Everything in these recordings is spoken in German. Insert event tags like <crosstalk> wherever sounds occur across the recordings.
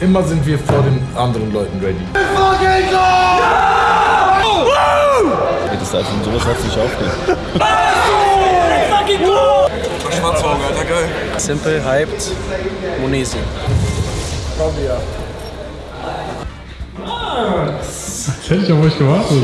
Immer sind wir vor den anderen Leuten ready. Das heißt, und sowas hat sich aufgeregt. Schwarzauge, Alter, geil. Simple, hyped, Monesi. Jetzt hätte ich auf euch gewartet.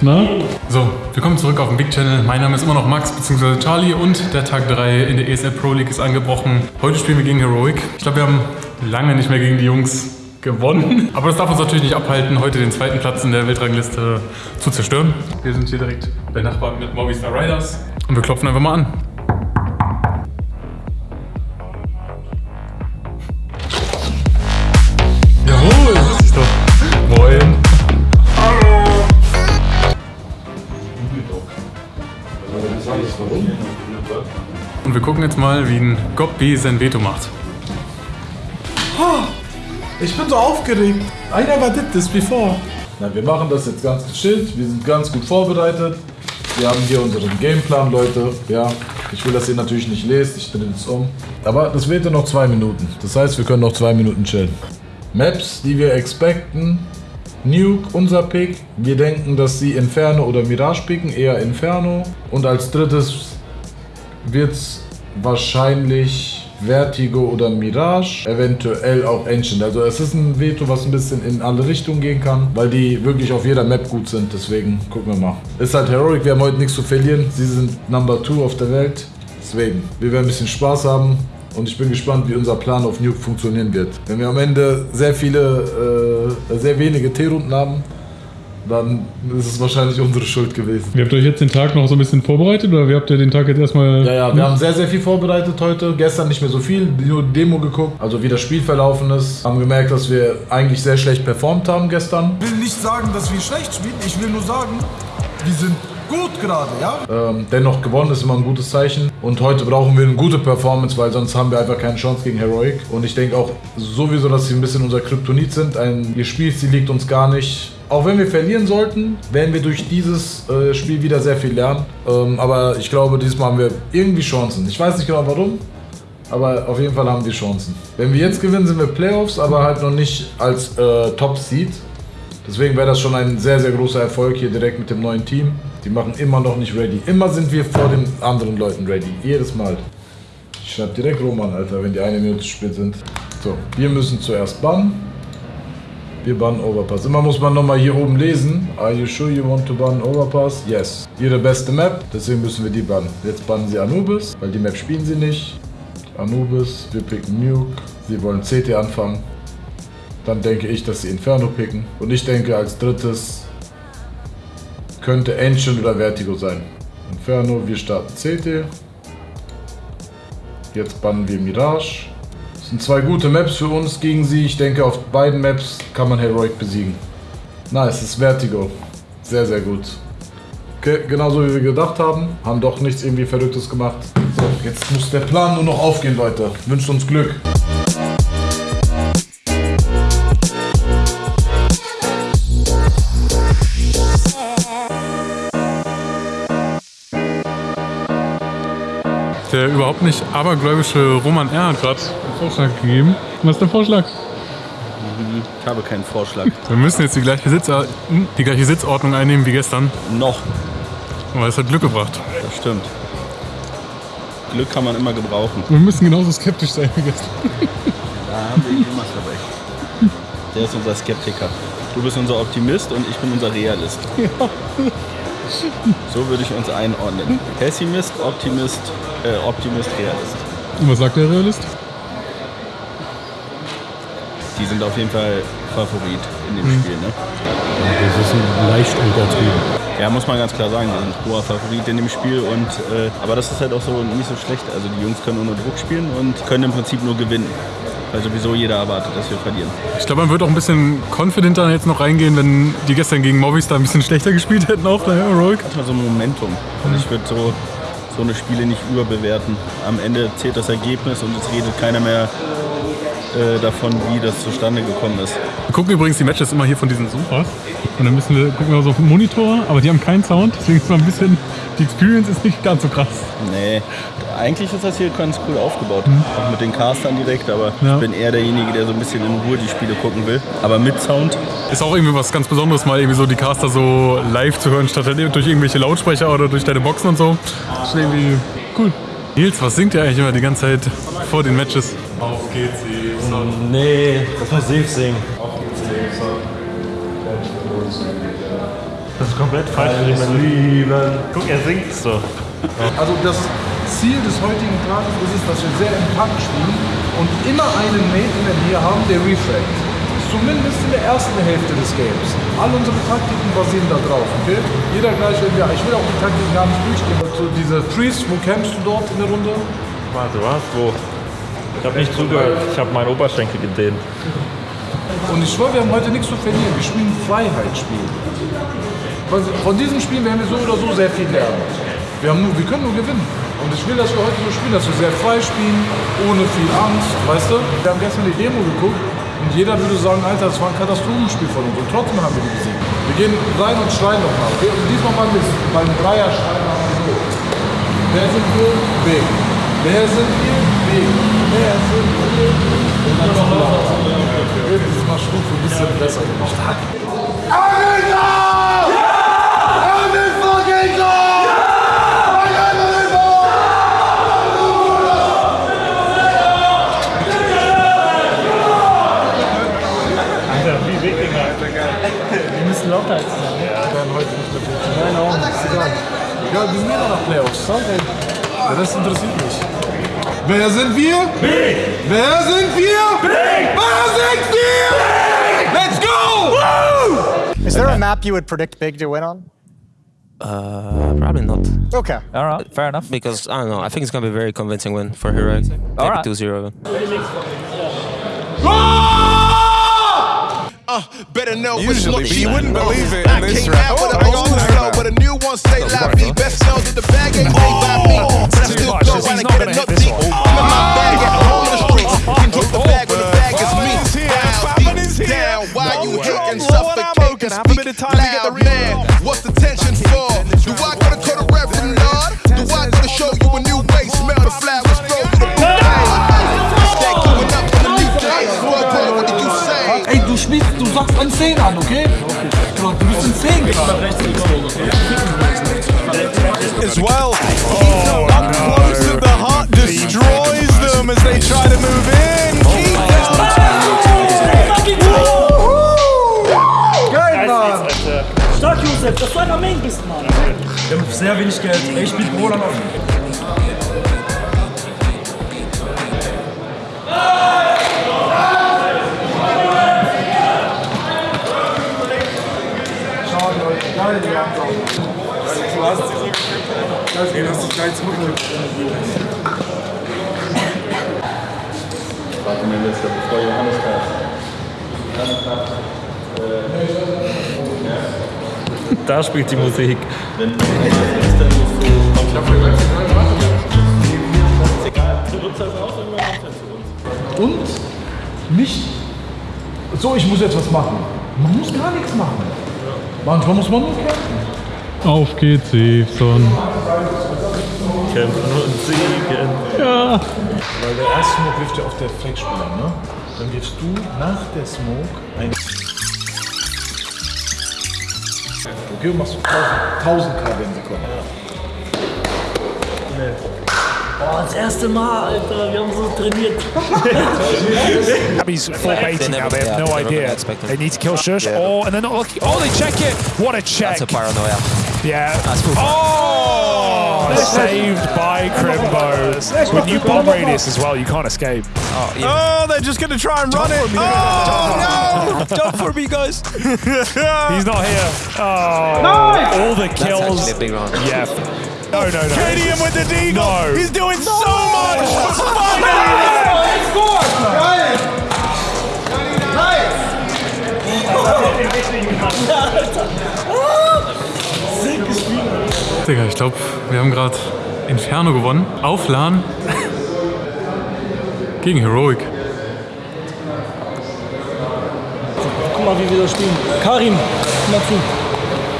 Na? So, willkommen zurück auf dem Big Channel. Mein Name ist immer noch Max bzw. Charlie und der Tag 3 in der ESL Pro League ist angebrochen. Heute spielen wir gegen Heroic. Ich glaube, wir haben lange nicht mehr gegen die Jungs gewonnen. <laughs> Aber das darf uns natürlich nicht abhalten, heute den zweiten Platz in der Weltrangliste zu zerstören. Wir sind hier direkt bei Nachbarn mit Movistar Riders und wir klopfen einfach mal an. Jawohl, das ist doch. Moin. Und wir gucken jetzt mal, wie ein Goppi sein Veto macht. Ich bin so aufgeregt. I never did this before. Na, wir machen das jetzt ganz gechillt. Wir sind ganz gut vorbereitet. Wir haben hier unseren Gameplan, Leute. Ja, ich will, dass ihr natürlich nicht lest. Ich drehe es um. Aber das wird ja noch zwei Minuten. Das heißt, wir können noch zwei Minuten chillen. Maps, die wir expecten. Nuke, unser Pick. Wir denken, dass sie Inferno oder Mirage picken. Eher Inferno. Und als drittes wird es wahrscheinlich Vertigo oder Mirage, eventuell auch Ancient. Also es ist ein Veto, was ein bisschen in alle Richtungen gehen kann, weil die wirklich auf jeder Map gut sind. Deswegen gucken wir mal. Ist halt Heroic, wir haben heute nichts zu verlieren. Sie sind Number 2 auf der Welt. Deswegen, wir werden ein bisschen Spaß haben. Und ich bin gespannt, wie unser Plan auf Nuke funktionieren wird. Wenn wir am Ende sehr viele, äh, sehr wenige T-Runden haben, dann ist es wahrscheinlich unsere Schuld gewesen. Wie habt ihr euch jetzt den Tag noch so ein bisschen vorbereitet oder wie habt ihr den Tag jetzt erstmal. Ja, ja, wir haben sehr, sehr viel vorbereitet heute. Gestern nicht mehr so viel, nur Demo geguckt, also wie das Spiel verlaufen ist. Haben gemerkt, dass wir eigentlich sehr schlecht performt haben gestern. Ich will nicht sagen, dass wir schlecht spielen. Ich will nur sagen, wir sind gut gerade, ja? Ähm, dennoch gewonnen ist immer ein gutes Zeichen. Und heute brauchen wir eine gute Performance, weil sonst haben wir einfach keine Chance gegen Heroic. Und ich denke auch sowieso, dass sie ein bisschen unser Kryptonit sind. Ein, ihr Spielstil liegt uns gar nicht. Auch wenn wir verlieren sollten, werden wir durch dieses äh, Spiel wieder sehr viel lernen. Ähm, aber ich glaube, diesmal haben wir irgendwie Chancen. Ich weiß nicht genau warum, aber auf jeden Fall haben wir Chancen. Wenn wir jetzt gewinnen, sind wir Playoffs, aber halt noch nicht als äh, Top-Seed. Deswegen wäre das schon ein sehr, sehr großer Erfolg hier direkt mit dem neuen Team. Die machen immer noch nicht ready. Immer sind wir vor den anderen Leuten ready. Jedes Mal. Ich schreibe direkt Roman, Alter, wenn die eine Minute zu spät sind. So, wir müssen zuerst bannen. Wir bannen Overpass. Immer muss man nochmal hier oben lesen. Are you sure you want to ban Overpass? Yes. Ihre beste Map, deswegen müssen wir die bannen. Jetzt bannen sie Anubis, weil die Map spielen sie nicht. Anubis, wir picken Nuke. Sie wollen CT anfangen. Dann denke ich, dass sie Inferno picken. Und ich denke als drittes könnte Ancient oder Vertigo sein. Inferno, wir starten CT. Jetzt bannen wir Mirage. Das sind zwei gute Maps für uns gegen sie. Ich denke, auf beiden Maps kann man Heroic besiegen. Nice, es ist Vertigo. Sehr, sehr gut. Okay, genauso wie wir gedacht haben. Haben doch nichts irgendwie Verrücktes gemacht. So, jetzt muss der Plan nur noch aufgehen, Leute. Wünscht uns Glück. Der überhaupt nicht abergläubische Roman R. hat gerade Vorschlag gegeben. Was ist der Vorschlag? Ich habe keinen Vorschlag. <laughs> Wir müssen jetzt die gleiche, Sitzor die gleiche Sitzordnung einnehmen wie gestern. Noch. Aber es hat Glück gebracht. Das stimmt. Glück kann man immer gebrauchen. Wir müssen genauso skeptisch sein wie gestern. Da haben wir immer recht. Der ist unser Skeptiker. Du bist unser Optimist und ich bin unser Realist. So würde ich uns einordnen. Pessimist, Optimist, äh, Optimist, Realist. Und was sagt der Realist? Die sind auf jeden Fall Favorit in dem Spiel, ne? Das ist ein leicht untertrieben. Ja, muss man ganz klar sagen, die sind hoher Favorit in dem Spiel und äh, aber das ist halt auch so nicht so schlecht. Also die Jungs können unter Druck spielen und können im Prinzip nur gewinnen. Weil sowieso jeder erwartet, dass wir verlieren. Ich glaube, man wird auch ein bisschen confidenter jetzt noch reingehen, wenn die gestern gegen Movistar ein bisschen schlechter <laughs> gespielt hätten auch der Heroic. Hat halt so ein Momentum. Und ich würde so, so eine Spiele nicht überbewerten. Am Ende zählt das Ergebnis und es redet keiner mehr äh, davon, wie das zustande gekommen ist. Wir gucken übrigens die Matches immer hier von diesen Sofas. Und dann müssen wir gucken wir so auf den Monitor, aber die haben keinen Sound, deswegen ist mal ein bisschen, die Experience ist nicht ganz so krass. Nee, eigentlich ist das hier ganz cool aufgebaut. Auch mit den Castern direkt, aber Ja. ich bin eher derjenige, der so ein bisschen in Ruhe die Spiele gucken will. Aber mit Sound. Ist auch irgendwie was ganz Besonderes, mal irgendwie so die Caster so live zu hören, statt durch irgendwelche Lautsprecher oder durch deine Boxen und so. Das ist irgendwie cool. Nils, was singt ihr eigentlich immer die ganze Zeit vor den Matches? Auf geht's, Nee, das muss Safe singen. Das ist komplett falsch. Guck, er singt so. Also das Ziel des heutigen Tages ist es, dass wir sehr im Takt spielen und immer einen Maintenance hier haben, der refragt. Zumindest in der ersten Hälfte des Games. All unsere Taktiken basieren da drauf, okay? Jeder gleich, wenn wir, ich will auch die Taktiken gar nicht durchgehen. So diese Freeze, wo campst du dort in der Runde? Warte, was? Wo? Ich habe nicht zugehört. Ich habe meinen Oberschenkel gedehnt. Und ich schwöre, wir haben heute nichts zu verlieren. Wir spielen Freiheitsspiel. Von diesem Spiel werden wir so oder so sehr viel lernen. Wir, haben nur, wir können nur gewinnen. Und ich will, dass wir heute so spielen, dass wir sehr frei spielen, ohne viel Angst, weißt du? Wir haben gestern die Demo geguckt und jeder würde sagen, Alter, das war ein Katastrophenspiel von uns. Und trotzdem haben wir die besiegt. Wir gehen rein und schreien nochmal. Und diesmal mal mit, beim Dreier schreien wir mal so. Wer sind wir? B. Wer sind wir? Okay, das mal Stufe ein bisschen besser gemacht. Wer sind wir? Big! Wer sind wir? Big! Wer sind wir? Big! Let's go! Is there a map you would predict Big to win on? Uh, probably not. Okay. All right, fair enough. Because, I don't know, I think it's gonna be a very convincing win for Heroic. Take Alright. it uh, better know Usually You wouldn't believe it. I came out with a old flow, but a new one stay live. Best known that the bag ain't made by me. But I still go around and get a nut deep. I'm in my bag at home in the streets. You can drop the bag when the bag is me. Down, deep down. Why you hating, suffocating, speak loud, man. 10 an, okay? Du bist in 10 gerade. as well. Oh, up close to the heart destroys them as they try to move in. Stark, Josef, dass du einer Main bist, Mann. Wir haben sehr wenig Geld. Ich spiele Roland auf. Geil, die haben Du hast sie so gekriegt. Ey, du hast dich gleich zurückgekriegt. Warte mir letzter, bevor Johannes Da spielt die Musik. Und nicht so, ich muss jetzt was machen. Man muss gar nichts machen. Manchmal muss man nur kämpfen. Auf geht's, Seefson. Kämpfen und siegen. Weil der erste Smoke wirft ja auf der Flex-Spieler, ne? Dann wirfst du nach der Smoke ein. Okay, und machst du 1000, 1000 K, wenn sie kommen. Oh, das erste Mal, Alter. Wir haben so trainiert. Abby's full baiting now. They have no idea. They need to kill Shush. Oh, and they're not lucky. Oh, they check it. What a check. That's a paranoia. Yeah. That's full. Oh, saved by Crimbo. With new bomb radius as well, you can't escape. Oh, yeah. Oh, they're just going to try and run it. Oh, no. Jump for me, guys. <laughs> He's not here. Oh, Nice! all the That's kills. actually a big round. Yeah. No, no, no. KDM with the deagle. No. He's doing so much. Finally. Digga, ich glaube, wir haben gerade Inferno gewonnen. Auf LAN. Gegen Heroic. mal, wie wir das spielen. Karim, komm mal zu.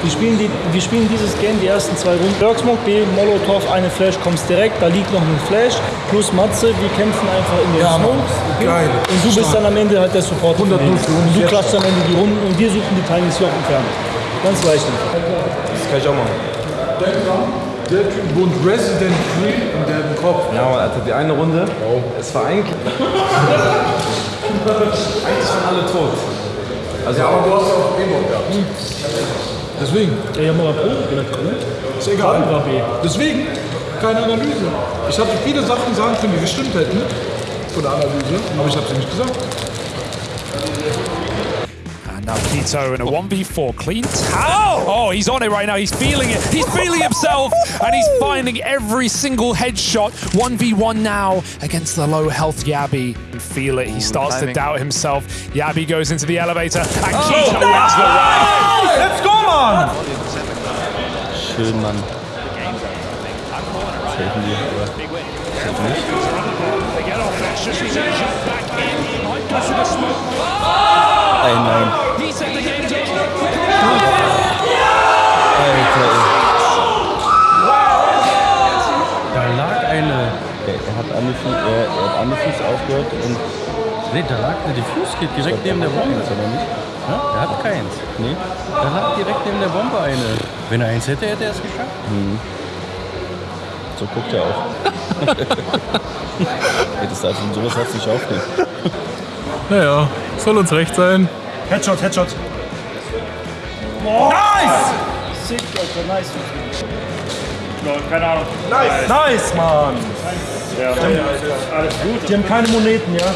Wir spielen, die, wir spielen dieses Game die ersten zwei Runden. Bergsmoke, B, Molotov, eine Flash, kommst direkt, da liegt noch ein Flash. Plus Matze, wir kämpfen einfach in den Ja, okay? Geil. Und du bist dann am Ende halt der Support. 100 von denen. für uns. Und du Jetzt. klatschst am Ende die Runden und wir suchen die Tinies hier auf entfernt. Ganz leicht. Das kann ich auch machen. Der Typ wohnt Resident Free in dem Kopf. Ja, Alter, die eine Runde, es <laughs> war eigentlich. eigentlich waren alle tot. Also, Ja, aber du hast ja auch E-Bock gehabt. Deswegen. Ja, ja, mal Pro gemacht, ne? Ist egal. War B. Deswegen, keine Analyse. Ich hatte viele Sachen sagen können, die gestimmt hätten von der Analyse, aber ich habe sie nicht gesagt. And now Keto in a 1v4. Clean tap. Oh, he's on it right now. He's feeling it. He's feeling himself. And he's finding every single headshot. 1v1 now against the low health Yabi. And feel it. He starts to doubt himself. Yabi goes into the elevator. And Oh, Keto wins the round. Let's go, man! Schön, Mann. Helfen die, aber nicht. Ein Nein. Hat Andefuß aufgehört und. Nee, da lag eine Diffuse-Kit direkt neben der Bombe. Oder nicht? Ja, der hat keins. Nee? Da lag direkt neben der Bombe eine. Wenn er eins hätte, hätte er es geschafft. Hm. So guckt er auch. Hättest du einfach sowas hast du nicht aufnehmen. Naja, soll uns recht sein. Headshot, Headshot. Nice! Sick, Alter, nice. Keine Ahnung. Nice! Nice, Mann! Ja, alles gut. Die haben keine Moneten, ja?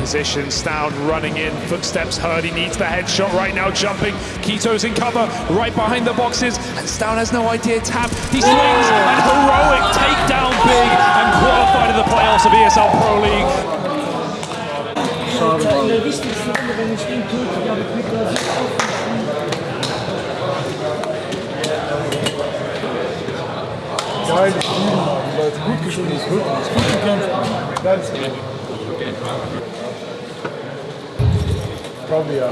Position, down, running in, footsteps heard, he needs the headshot right now, jumping. Keto's in cover, right behind the boxes, and Stown has no idea, tap, he swings, and heroic takedown big, and qualified to the playoffs of ESL Pro League. Alter, in Geil gespielt, Mann. Leute, gut gespielt, wirklich. Gut gekämpft. Geiles Spiel. Probably ja.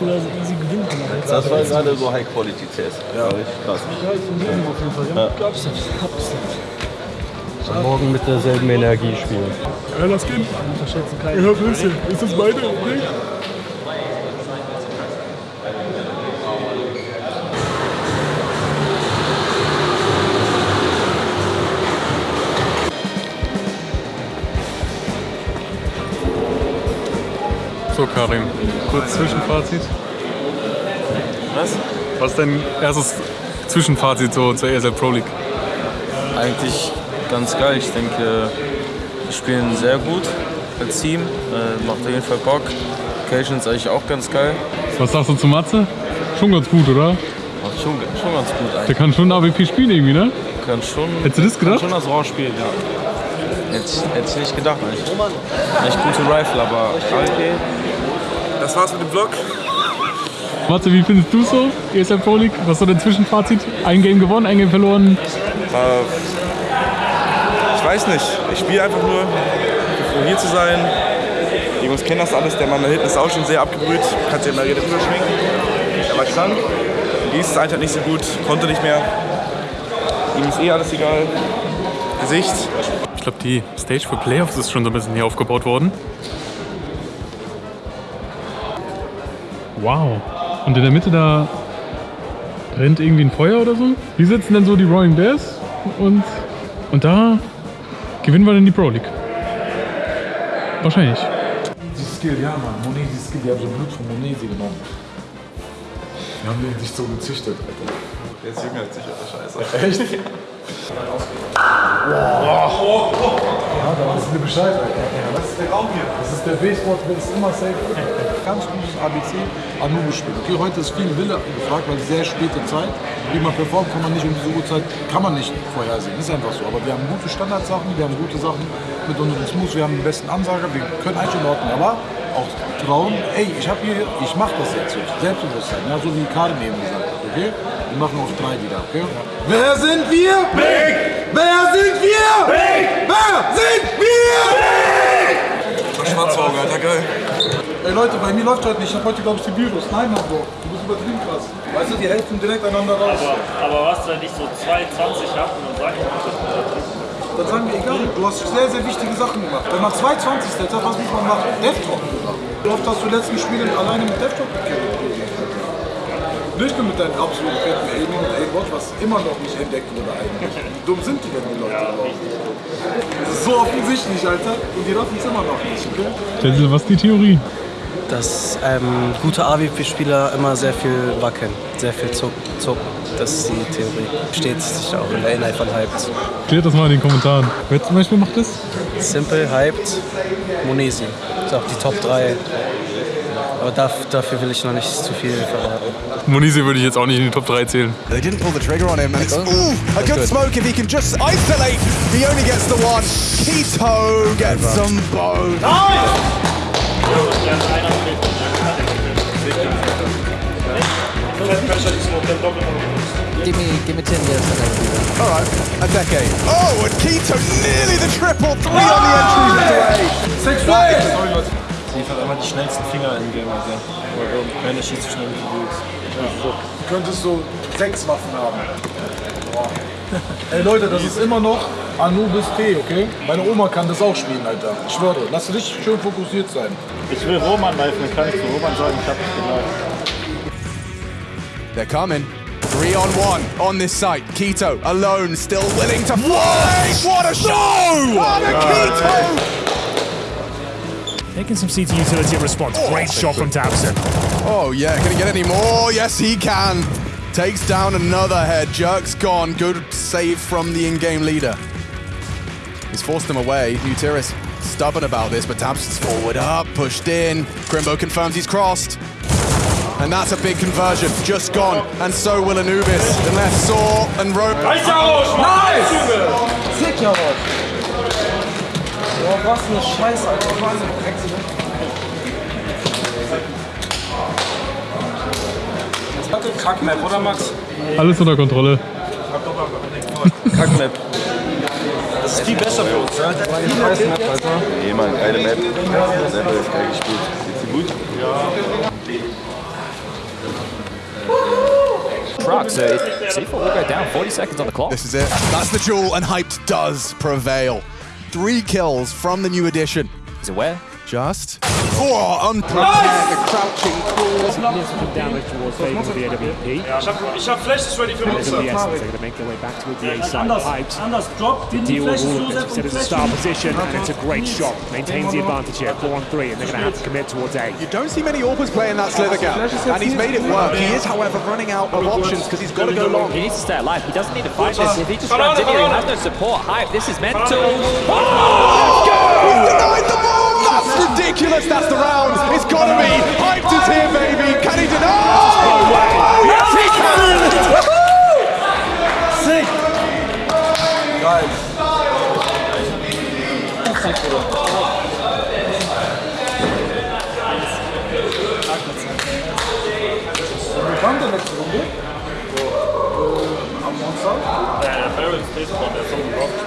Oder so easy gewinnen kann. Das war gerade so High-Quality-CS. Ja. Krass. Ja, ist ein Leben auf jeden Fall. Ja. Ja. Nicht. Nicht. Morgen mit derselben Energie spielen. Ja, lass gehen. Unterschätzen keinen. Ja, bisschen. Ist das meine Idee? So, Karim, kurz Zwischenfazit. Was? Was ist dein erstes Zwischenfazit so zur ESL Pro League? Eigentlich ganz geil. Ich denke, wir spielen sehr gut als Team. Äh, macht auf jeden Fall Bock. Occasion ist eigentlich auch ganz geil. Was sagst du zu Matze? Schon ganz gut, oder? Macht schon, schon ganz gut Der eigentlich. kann schon AWP spielen irgendwie, ne? Kann schon, Hättest du das gedacht? Kann schon das Raw spielen, ja. Hätte ich, hätte ich nicht gedacht. Eigentlich, eigentlich gute Rifle, aber okay. Das war's mit dem Vlog. Matze, wie findest du so ESL Pro League? Was ist so dein Zwischenfazit? Ein Game gewonnen, ein Game verloren? Äh, ich weiß nicht. Ich spiele einfach nur, um hier zu sein. Die Jungs kennen das alles. Der Mann da hinten ist auch schon sehr abgebrüht. Kannst dir mal reden drüber schminken. Er war krank. Ist einfach nicht so gut. Konnte nicht mehr. Ihm ist eh alles egal. Gesicht. Ich glaube, die Stage für Playoffs ist schon so ein bisschen hier aufgebaut worden. Wow. Und in der Mitte da brennt irgendwie ein Feuer oder so? Wie sitzen denn so die Roaring Bears? Und, und da gewinnen wir dann die Pro League. Wahrscheinlich. Die Skill, ja, Mann. Monesi Skill, die haben so Blut von Monesi genommen. Die haben den sich so gezüchtet, Alter. Der ist jünger als ich, Alter. Scheiße. <laughs> Echt? Wow. Ja, da wissen wir Bescheid, Alter. Was ist der Raum hier? Das ist der B-Sport, der ist immer safe. Ganz gutes ABC, Anubis spielen. Okay, heute ist viel Wille gefragt, weil sehr späte Zeit. Wie man performt, kann man nicht um diese Uhrzeit, kann man nicht vorhersehen. Ist einfach so. Aber wir haben gute Standardsachen, wir haben gute Sachen mit unseren Smooths, wir haben den besten Ansager, wir können Ordnung. Aber auch trauen, ey, ich habe hier, ich mache das jetzt so. Selbstbewusstsein, ja, so wie Karim eben gesagt hat, okay? Wir machen auf drei wieder, okay? Wer sind wir? Big! Wer sind wir? Big! Wer sind wir? Schwarzauge, Alter, geil. Ey Leute, bei mir läuft heute nicht. Ich hab heute, glaube ich, die Virus. Nein, Mann, Bro. Du bist übertrieben krass. Weißt du, die helfen direkt einander raus. Aber, aber was, wenn ich so 2,20 habe und dann sag ich mal, Dann sagen wir, egal, du hast sehr, sehr wichtige Sachen gemacht. Wenn man 220 Stats hat, was muss man machen? Deathtalk gemacht. Wie oft hast du letzten Spielen alleine mit Deathtalk gekillt? Nicht nur mit deinen absoluten fetten Aiming und Aimbot, was immer noch nicht entdeckt wurde eigentlich. Wie dumm sind die denn, die Leute überhaupt? Das ist so offensichtlich, Alter. Und die raffen es immer noch nicht, okay? Was ist die Theorie? Dass ähm, gute AWP-Spieler immer sehr viel wackeln, sehr viel zucken. zucken. Das ist die Theorie. Steht sich auch in der Inhalt von Hyped. Klärt das mal in den Kommentaren. Wer zum Beispiel macht das? Simple, Hyped, Monesi. Das ist auch die Top 3. Aber dafür will ich noch nicht zu viel verraten. Monisi würde ich jetzt auch nicht in die Top 3 zählen. They didn't pull the trigger on him, and it's ooh, a good smoke if he can just isolate. He only gets the one. Keto gets some bone. Give me, give me 10 years and will do that. All right, a decade. Oh, and Keto nearly the triple. Three on the entries away. Sie hat einfach die schnellsten Finger im Game, also. Warum? Keiner schießt so schnell wie du willst. Du könntest so sechs Waffen haben. Boah. Ey Leute, das ist immer noch Anubis T, okay? Meine Oma kann das auch spielen, Alter. Ich schwöre, lass dich schön fokussiert sein. Ich will Roman live, dann kann ich zu Roman sagen, ich hab dich geliked. They're coming. Three on one on this site. Keto alone, still willing to fight. What a show! What a oh, Keto! Taking some CT utility in response. Oh, Great shot from Tabson. Oh yeah, can he get any more? Yes, he can. Takes down another head. Jerk's gone. Good save from the in-game leader. He's forced him away. Nutiris stubborn about this, but Tabson's forward up, pushed in. Grimbo confirms he's crossed. And that's a big conversion. Just gone. And so will Anubis. Unless Saw and Rope. Nice! Sick, jawohl. Boah, was eine Scheiße, Alter. Wahnsinn. Kackmap, oder Max? Alles unter Kontrolle. Kackmap. Das ist viel besser für uns, ne? Nee, Mann, geile Map. Selber ist geil gespielt. Ist sie gut? Truck, so C4 will go down 40 seconds on the clock. This is it. That's the jewel, and Hyped does prevail. Three kills from the new edition. Is it where? Just. Oh, unprepared. The crouching claw. Significant damage towards Faber with the AWP. Ja, ich hab, ich hab Flashes ready für And the Essence, they're going to make their way back towards the A side. Anders, Pipes. anders. Drop, The die deal with all of so this. sehr Set as a star position, and it's a great shot. Maintains the advantage here, 4 on 3, and they're going to have to commit towards A. You don't see many Orpas playing that slither gap, and he's made it work. He is, however, running out of options because he's got to go long. He needs to stay alive. He doesn't need to fight this. If he just runs in here, he has no support. Hype, this is mental. He's denied the bomb! That's ridiculous! That's the round! It's gotta be! Hyped is here, baby! Can he deny? Yes, he can! Sick! Geil. Wie kam der letzte Runde? So, äh, am Monster? Der Barrel Space Bomb, der ist so ein Rock gespielt.